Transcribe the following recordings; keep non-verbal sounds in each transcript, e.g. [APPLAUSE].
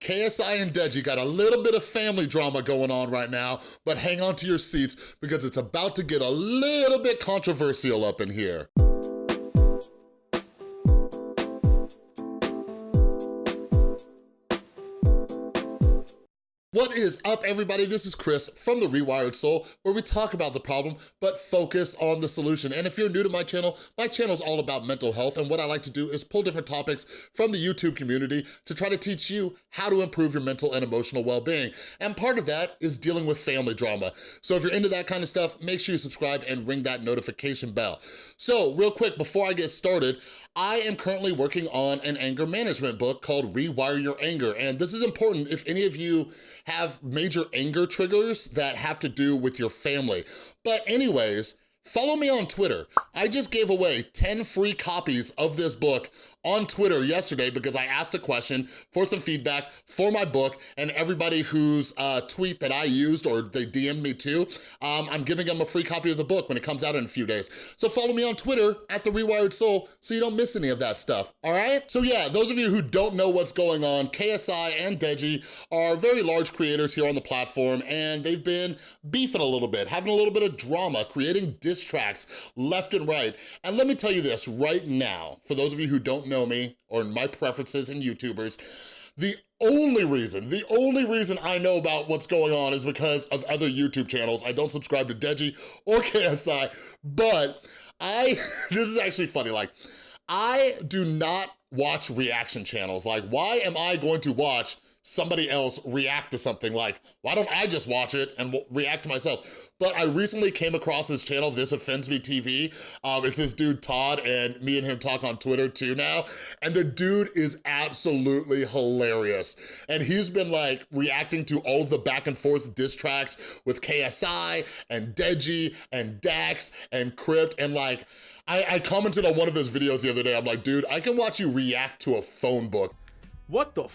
KSI and Deji got a little bit of family drama going on right now, but hang on to your seats because it's about to get a little bit controversial up in here. Is up, everybody? This is Chris from The Rewired Soul, where we talk about the problem, but focus on the solution. And if you're new to my channel, my channel is all about mental health, and what I like to do is pull different topics from the YouTube community to try to teach you how to improve your mental and emotional well-being. And part of that is dealing with family drama. So if you're into that kind of stuff, make sure you subscribe and ring that notification bell. So real quick, before I get started, I am currently working on an anger management book called Rewire Your Anger. And this is important if any of you have major anger triggers that have to do with your family. But anyways, Follow me on Twitter. I just gave away 10 free copies of this book on Twitter yesterday because I asked a question for some feedback for my book and everybody whose uh, tweet that I used or they DM'd me to, um, I'm giving them a free copy of the book when it comes out in a few days. So follow me on Twitter at The Rewired Soul so you don't miss any of that stuff, all right? So yeah, those of you who don't know what's going on, KSI and Deji are very large creators here on the platform and they've been beefing a little bit, having a little bit of drama, creating diss tracks left and right. And let me tell you this right now, for those of you who don't know me or my preferences in YouTubers, the only reason, the only reason I know about what's going on is because of other YouTube channels. I don't subscribe to Deji or [LAUGHS] KSI, but I, [LAUGHS] this is actually funny, like, I do not watch reaction channels. Like, why am I going to watch somebody else react to something like, why don't I just watch it and react to myself? But I recently came across this channel, This Offends Me TV. Um, it's this dude, Todd, and me and him talk on Twitter too now. And the dude is absolutely hilarious. And he's been like reacting to all the back and forth diss tracks with KSI and Deji and Dax and Crypt and like, I, I commented on one of his videos the other day. I'm like, dude, I can watch you react to a phone book. What the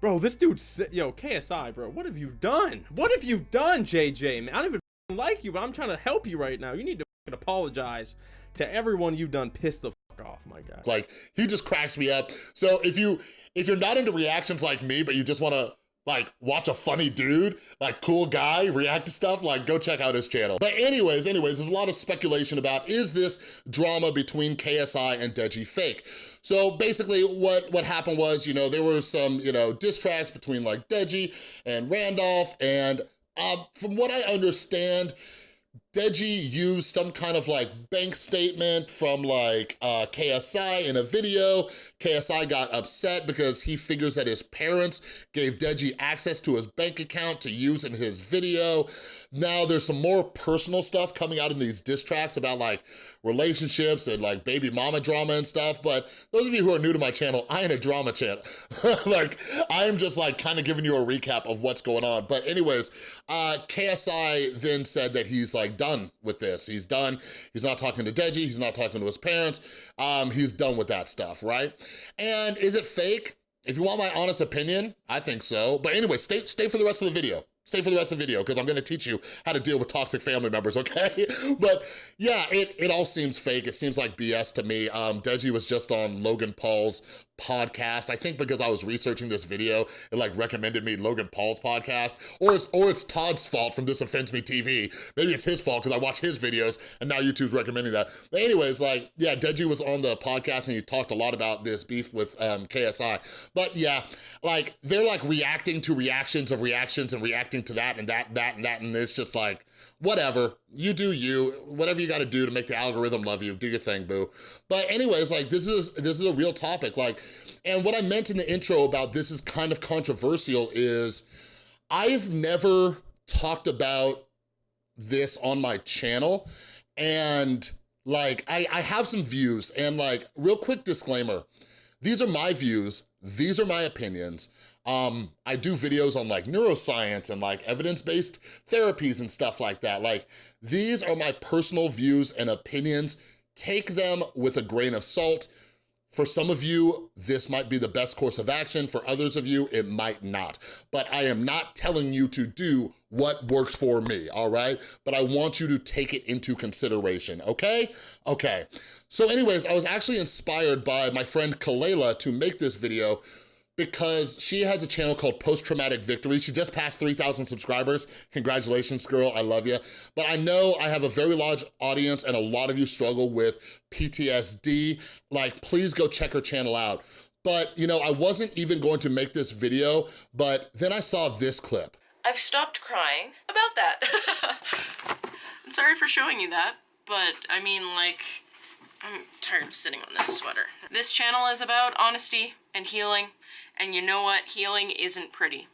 Bro, this dude's, yo, KSI, bro, what have you done? What have you done, JJ, man? I don't even like you, but I'm trying to help you right now. You need to apologize to everyone you've done piss the off, my guy. Like, he just cracks me up. So if you, if you're not into reactions like me, but you just wanna like watch a funny dude, like cool guy, react to stuff, like go check out his channel. But anyways, anyways, there's a lot of speculation about is this drama between KSI and Deji fake? So basically what, what happened was, you know, there were some, you know, diss tracks between like Deji and Randolph and um, from what I understand, Deji used some kind of like bank statement from like uh, KSI in a video. KSI got upset because he figures that his parents gave Deji access to his bank account to use in his video. Now there's some more personal stuff coming out in these diss tracks about like relationships and like baby mama drama and stuff. But those of you who are new to my channel, I ain't a drama channel. [LAUGHS] like I am just like kind of giving you a recap of what's going on. But anyways, uh, KSI then said that he's like done with this. He's done. He's not talking to Deji. He's not talking to his parents. Um, he's done with that stuff, right? And is it fake? If you want my honest opinion, I think so. But anyway, stay, stay for the rest of the video. Stay for the rest of the video because I'm gonna teach you how to deal with toxic family members, [LAUGHS] okay? but yeah, it, it all seems fake. It seems like BS to me. Um, Deji was just on Logan Paul's podcast. I think because I was researching this video, it like recommended me Logan Paul's podcast, or it's, or it's Todd's fault from This Offends Me TV. Maybe it's his fault because I watch his videos and now YouTube's recommending that. But anyways, like, yeah, Deji was on the podcast and he talked a lot about this beef with um, KSI. But yeah, like, they're like reacting to reactions of reactions and reacting to that and that, that, and that, and it's just like, whatever, you do you, whatever you gotta do to make the algorithm love you, do your thing, boo. But anyways, like this is this is a real topic, like, and what I meant in the intro about this is kind of controversial is I've never talked about this on my channel and like I, I have some views and like real quick disclaimer, these are my views, these are my opinions. Um, I do videos on like neuroscience and like evidence-based therapies and stuff like that. Like these are my personal views and opinions. Take them with a grain of salt. For some of you, this might be the best course of action. For others of you, it might not. But I am not telling you to do what works for me, all right? But I want you to take it into consideration, okay? Okay, so anyways, I was actually inspired by my friend Kalela to make this video because she has a channel called Post Traumatic Victory. She just passed 3,000 subscribers. Congratulations, girl, I love you. But I know I have a very large audience and a lot of you struggle with PTSD. Like, please go check her channel out. But, you know, I wasn't even going to make this video, but then I saw this clip. I've stopped crying about that. [LAUGHS] I'm sorry for showing you that, but I mean, like, I'm tired of sitting on this sweater. This channel is about honesty and healing, and you know what? Healing isn't pretty.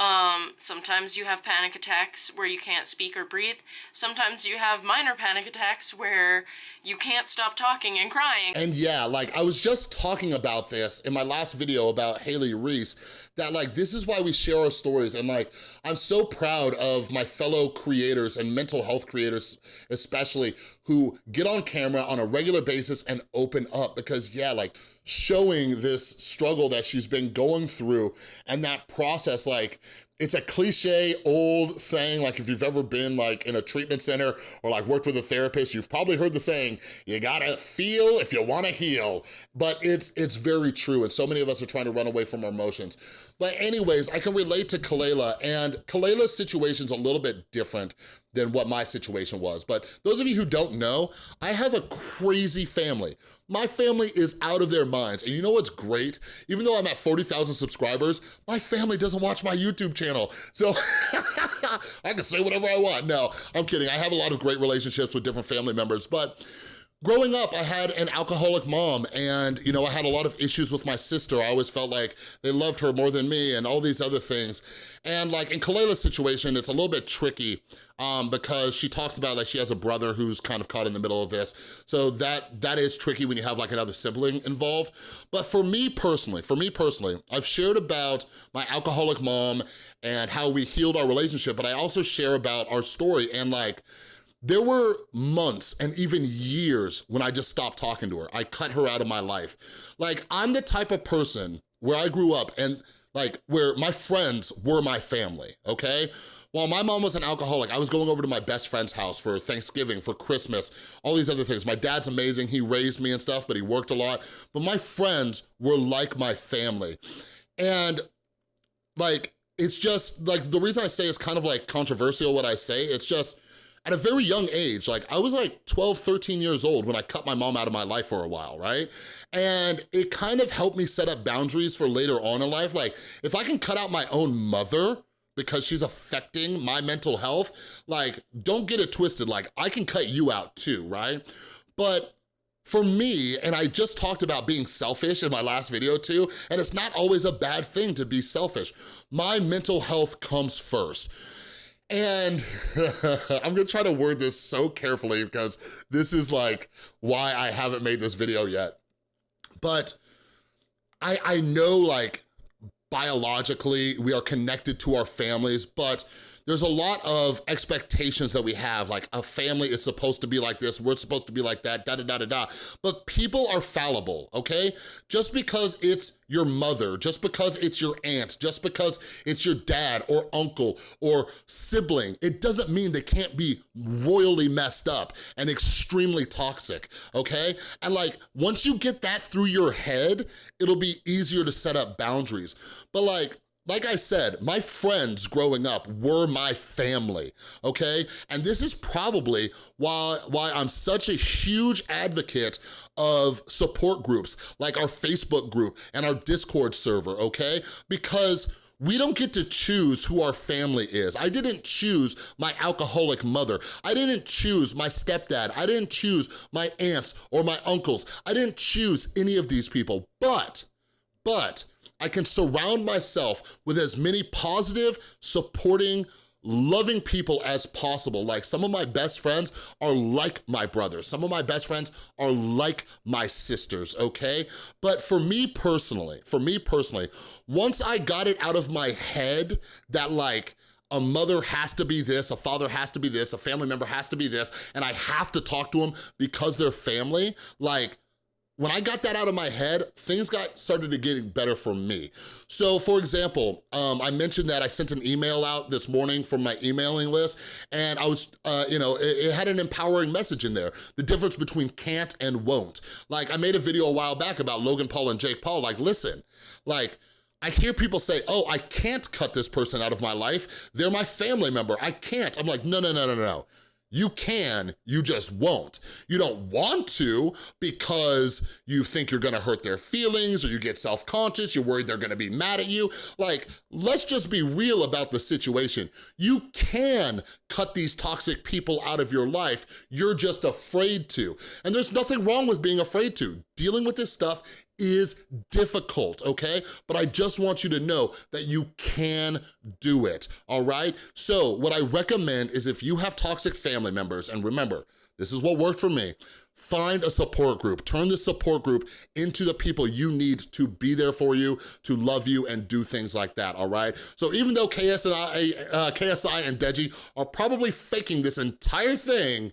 Um, sometimes you have panic attacks where you can't speak or breathe. Sometimes you have minor panic attacks where you can't stop talking and crying. And yeah, like I was just talking about this in my last video about Haley Reese, that like this is why we share our stories and like I'm so proud of my fellow creators and mental health creators especially who get on camera on a regular basis and open up because yeah, like showing this struggle that she's been going through and that process like it's a cliche old saying, like if you've ever been like in a treatment center or like worked with a therapist, you've probably heard the saying, you gotta feel if you wanna heal. But it's, it's very true and so many of us are trying to run away from our emotions. But anyways, I can relate to Kalela and Kalela's situation's a little bit different than what my situation was. But those of you who don't know, I have a crazy family. My family is out of their minds. And you know what's great? Even though I'm at 40,000 subscribers, my family doesn't watch my YouTube channel. So [LAUGHS] I can say whatever I want. No, I'm kidding. I have a lot of great relationships with different family members, but Growing up, I had an alcoholic mom and, you know, I had a lot of issues with my sister. I always felt like they loved her more than me and all these other things. And like in Kalela's situation, it's a little bit tricky um, because she talks about like she has a brother who's kind of caught in the middle of this. So that that is tricky when you have like another sibling involved. But for me personally, for me personally, I've shared about my alcoholic mom and how we healed our relationship, but I also share about our story and like, there were months and even years when I just stopped talking to her. I cut her out of my life. Like, I'm the type of person where I grew up and like where my friends were my family, okay? While my mom was an alcoholic, I was going over to my best friend's house for Thanksgiving, for Christmas, all these other things. My dad's amazing, he raised me and stuff, but he worked a lot. But my friends were like my family. And like, it's just, like, the reason I say it's kind of like controversial what I say, it's just, at a very young age, like I was like 12, 13 years old when I cut my mom out of my life for a while, right? And it kind of helped me set up boundaries for later on in life. Like if I can cut out my own mother, because she's affecting my mental health, like, don't get it twisted. Like, I can cut you out too, right? But for me, and I just talked about being selfish in my last video too, and it's not always a bad thing to be selfish. My mental health comes first. And [LAUGHS] I'm gonna try to word this so carefully because this is like why I haven't made this video yet. But I, I know like biologically we are connected to our families, but there's a lot of expectations that we have, like a family is supposed to be like this, we're supposed to be like that, da da da da da. But people are fallible, okay? Just because it's your mother, just because it's your aunt, just because it's your dad or uncle or sibling, it doesn't mean they can't be royally messed up and extremely toxic, okay? And like, once you get that through your head, it'll be easier to set up boundaries. But like, like I said, my friends growing up were my family, okay? And this is probably why, why I'm such a huge advocate of support groups, like our Facebook group and our Discord server, okay? Because we don't get to choose who our family is. I didn't choose my alcoholic mother. I didn't choose my stepdad. I didn't choose my aunts or my uncles. I didn't choose any of these people, but, but, I can surround myself with as many positive, supporting, loving people as possible. Like some of my best friends are like my brothers. Some of my best friends are like my sisters, okay? But for me personally, for me personally, once I got it out of my head that like, a mother has to be this, a father has to be this, a family member has to be this, and I have to talk to them because they're family, like, when I got that out of my head, things got started to get better for me. So for example, um, I mentioned that I sent an email out this morning from my emailing list and I was, uh, you know, it, it, had an empowering message in there. The difference between can't and won't. Like I made a video a while back about Logan Paul and Jake Paul, like listen, like I hear people say, oh, I can't cut this person out of my life. They're my family member, I can't. I'm like, no, no, no, no, no. You can, you just won't. You don't want to because you think you're gonna hurt their feelings or you get self-conscious, you're worried they're gonna be mad at you. Like, let's just be real about the situation. You can cut these toxic people out of your life, you're just afraid to. And there's nothing wrong with being afraid to. Dealing with this stuff is difficult, okay? But I just want you to know that you can do it, all right? So what I recommend is if you have toxic family members, and remember, this is what worked for me, find a support group. Turn the support group into the people you need to be there for you, to love you, and do things like that, all right? So even though KSI, uh, KSI and Deji are probably faking this entire thing,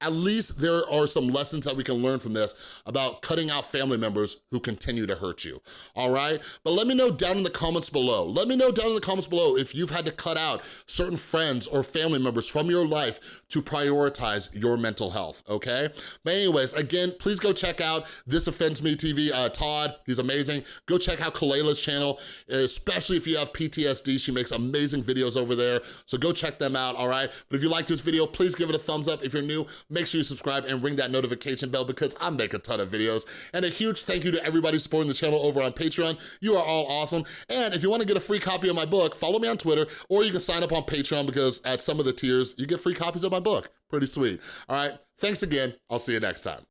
at least there are some lessons that we can learn from this about cutting out family members who continue to hurt you, all right? But let me know down in the comments below. Let me know down in the comments below if you've had to cut out certain friends or family members from your life to prioritize your mental health, okay? But anyways, again, please go check out This Offends Me TV, uh, Todd, he's amazing. Go check out Kaleila's channel, especially if you have PTSD. She makes amazing videos over there, so go check them out, all right? But if you like this video, please give it a thumbs up. If you're new, make sure you subscribe and ring that notification bell because I make a ton of videos. And a huge thank you to everybody supporting the channel over on Patreon. You are all awesome. And if you wanna get a free copy of my book, follow me on Twitter or you can sign up on Patreon because at some of the tiers, you get free copies of my book. Pretty sweet. All right, thanks again. I'll see you next time.